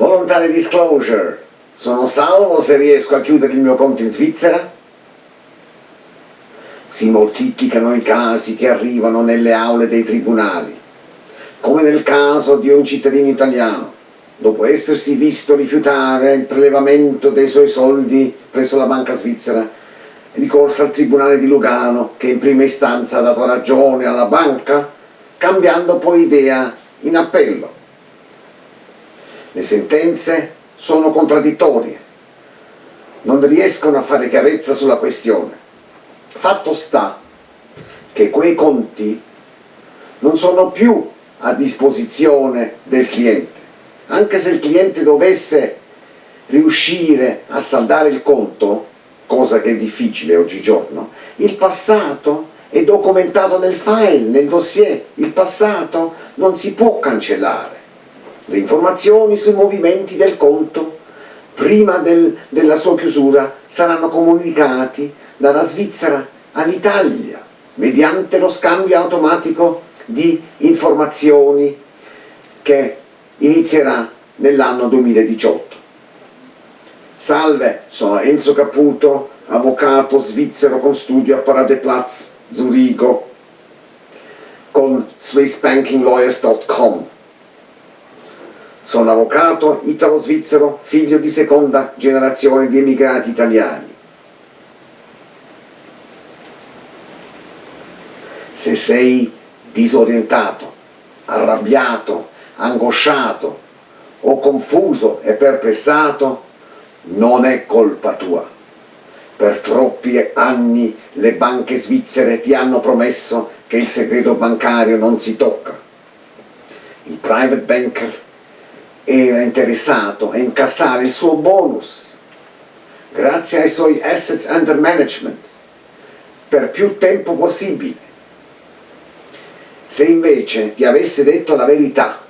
Voluntary disclosure. Sono salvo se riesco a chiudere il mio conto in Svizzera? Si moltiplicano i casi che arrivano nelle aule dei tribunali, come nel caso di un cittadino italiano, dopo essersi visto rifiutare il prelevamento dei suoi soldi presso la banca svizzera, ricorso al tribunale di Lugano che in prima istanza ha dato ragione alla banca, cambiando poi idea in appello. Le sentenze sono contraddittorie, non riescono a fare chiarezza sulla questione. Fatto sta che quei conti non sono più a disposizione del cliente, anche se il cliente dovesse riuscire a saldare il conto, cosa che è difficile oggigiorno, il passato è documentato nel file, nel dossier, il passato non si può cancellare. Le informazioni sui movimenti del conto prima del, della sua chiusura saranno comunicati dalla Svizzera all'Italia mediante lo scambio automatico di informazioni che inizierà nell'anno 2018. Salve, sono Enzo Caputo, avvocato svizzero con studio a Paradeplatz, Zurigo, con SwissBankingLawyers.com. Sono avvocato italo-svizzero, figlio di seconda generazione di emigrati italiani. Se sei disorientato, arrabbiato, angosciato o confuso e perplessato, non è colpa tua. Per troppi anni le banche svizzere ti hanno promesso che il segreto bancario non si tocca. Il private banker era interessato a incassare il suo bonus grazie ai suoi assets under management per più tempo possibile. Se invece ti avesse detto la verità,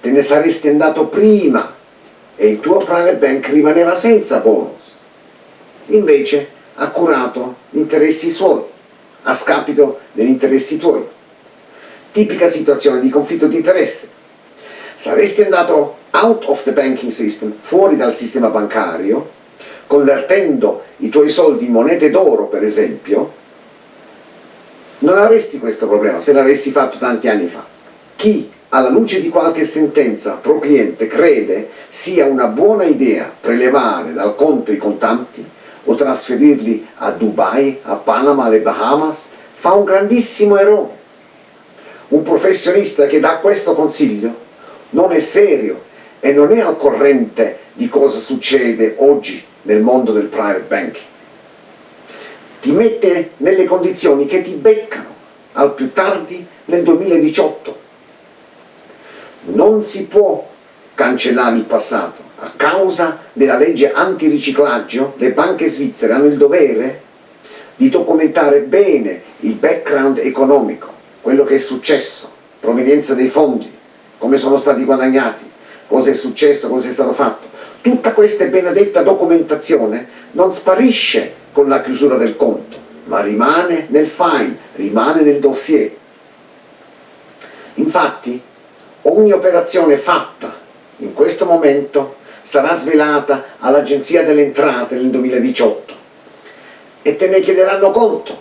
te ne saresti andato prima e il tuo private bank rimaneva senza bonus. Invece ha curato gli interessi suoi, a scapito degli interessi tuoi. Tipica situazione di conflitto di interesse saresti andato out of the banking system, fuori dal sistema bancario, convertendo i tuoi soldi in monete d'oro per esempio, non avresti questo problema se l'avessi fatto tanti anni fa. Chi alla luce di qualche sentenza pro cliente crede sia una buona idea prelevare dal conto i contanti o trasferirli a Dubai, a Panama, alle Bahamas, fa un grandissimo errore. Un professionista che dà questo consiglio non è serio e non è al corrente di cosa succede oggi nel mondo del private banking. Ti mette nelle condizioni che ti beccano al più tardi nel 2018. Non si può cancellare il passato. A causa della legge antiriciclaggio le banche svizzere hanno il dovere di documentare bene il background economico, quello che è successo, provenienza dei fondi, come sono stati guadagnati, cosa è successo, cosa è stato fatto. Tutta questa benedetta documentazione non sparisce con la chiusura del conto, ma rimane nel file, rimane nel dossier. Infatti, ogni operazione fatta in questo momento sarà svelata all'Agenzia delle Entrate nel 2018 e te ne chiederanno conto.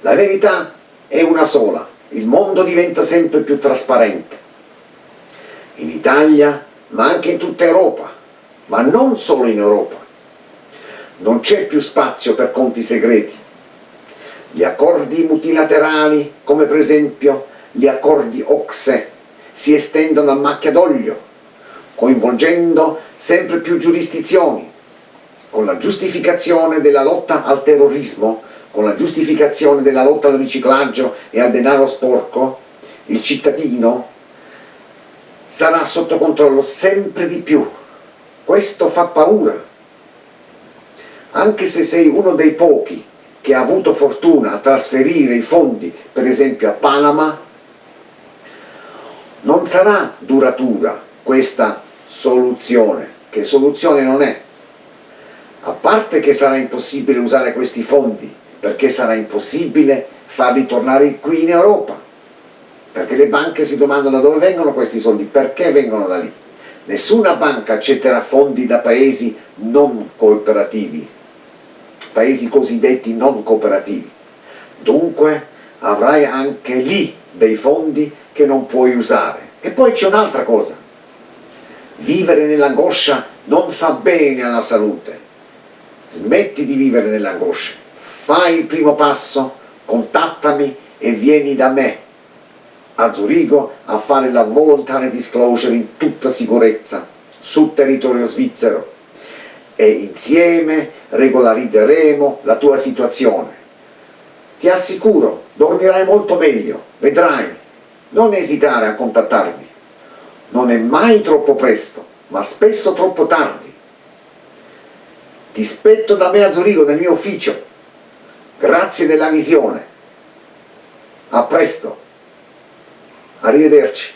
La verità è una sola, il mondo diventa sempre più trasparente in Italia, ma anche in tutta Europa, ma non solo in Europa. Non c'è più spazio per conti segreti. Gli accordi multilaterali, come per esempio gli accordi OXE, si estendono a macchia d'olio, coinvolgendo sempre più giurisdizioni, con la giustificazione della lotta al terrorismo, con la giustificazione della lotta al riciclaggio e al denaro sporco, il cittadino sarà sotto controllo sempre di più. Questo fa paura. Anche se sei uno dei pochi che ha avuto fortuna a trasferire i fondi, per esempio a Panama, non sarà duratura questa soluzione, che soluzione non è. A parte che sarà impossibile usare questi fondi, perché sarà impossibile farli tornare qui in Europa, perché le banche si domandano dove vengono questi soldi, perché vengono da lì, Nessuna banca accetterà fondi da paesi non cooperativi, paesi cosiddetti non cooperativi. Dunque avrai anche lì dei fondi che non puoi usare. E poi c'è un'altra cosa. Vivere nell'angoscia non fa bene alla salute. Smetti di vivere nell'angoscia. Fai il primo passo, contattami e vieni da me a Zurigo a fare la voluntary disclosure in tutta sicurezza sul territorio svizzero e insieme regolarizzeremo la tua situazione. Ti assicuro, dormirai molto meglio, vedrai, non esitare a contattarmi. Non è mai troppo presto, ma spesso troppo tardi. Ti spetto da me a Zurigo nel mio ufficio. Grazie della visione. A presto. Arrivederci.